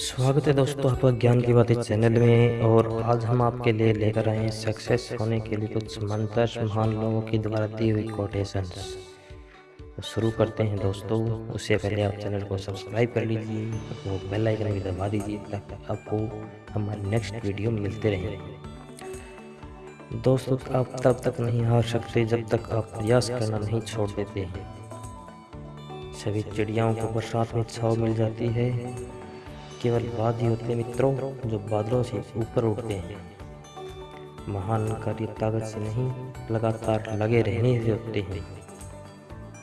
स्वागत है दोस्तों आपका ज्ञान की बातें चैनल में और आज हम आपके लिए लेकर आए हैं सक्सेस होने के लिए कुछ मंत्र महान लोगों की द्वारा दी हुई कोटेशन तो शुरू करते हैं दोस्तों, उससे पहले आप चैनल को सब्सक्राइब कर लीजिए वो बेल आइकन भी दबा दीजिए ताकि आपको हमारे नेक्स्ट वीडियो मिलते रहें। दोस्तों, आप तब तक नहीं हार सकते जब तक आप प्रयास करना नहीं छोड़ देते हैं। सभी चिड़ियाओं को बरसात में छाव मिल जाती है। केवल बाद ही होते मित्रों, जो बादलों से ऊपर उठते हैं। महान कार्य ताकत से नहीं, लगातार लगे रहने से होते हैं।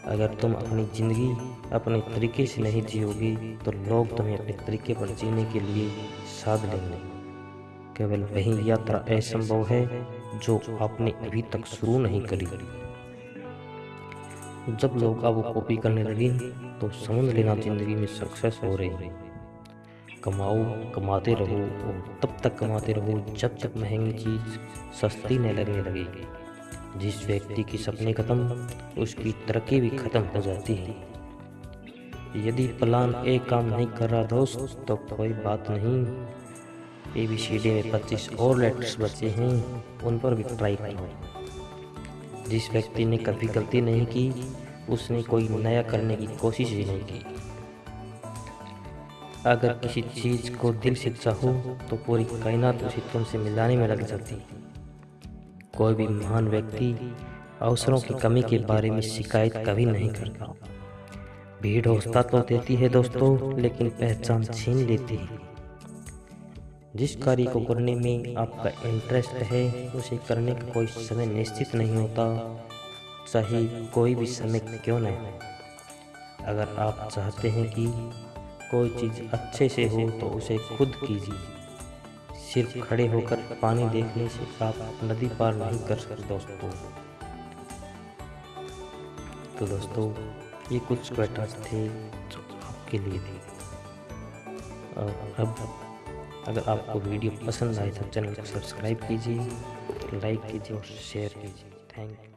अगर तुम अपनी ज़िंदगी अपने तरीके से नहीं जियोगी तो लोग तुम्हें अपने तरीके पर जीने के लिए साध लेंगे। केवल वही यात्रा असंभव है, जो आपने अभी तक शुरू नहीं करी। जब लोग अब कॉपी करने लगे तो समझ लेना ज़िंदगी में सक्सेस हो रही है। कमाओ, कमाते रहो और तब तक कमाते रहो जब तक महँगी चीज़ सस्ती न लगने लगेगी जिस व्यक्ति की सपने ख़त्म, उसकी तरक्की भी ख़त्म हो जाती है। यदि प्लान ए काम नहीं कर रहा दोस्त तो कोई बात नहीं। ए बी सी डी में पच्चीस और लेटर्स बचे हैं, उन पर भी ट्राई करो। जिस व्यक्ति ने कभी गलती नहीं की, उसने कोई नया करने की कोशिश ही नहीं की। अगर किसी चीज़ को दिल से चाहो तो पूरी कायनात उसे तुमसे मिलाने में लग जाती। कोई भी महान व्यक्ति अवसरों की कमी के बारे में शिकायत कभी नहीं करता। भीड़ हौसला तो देती है दोस्तों, लेकिन पहचान छीन लेती है। जिस कार्य को करने में आपका इंटरेस्ट है, उसे करने का कोई समय निश्चित नहीं होता। चाहे कोई भी समय क्यों न हो अगर आप चाहते हैं कि कोई चीज़ अच्छे से हो तो उसे खुद कीजिए। सिर्फ़ खड़े होकर पानी देखने से आप नदी पार नहीं कर सकते दोस्तों। तो दोस्तों, ये कुछ क्वेटास थे जो आपके लिए थे। और अब अगर आपको वीडियो पसंद आए तो चैनल को सब्सक्राइब कीजिए लाइक कीजिए और शेयर कीजिए। Thank you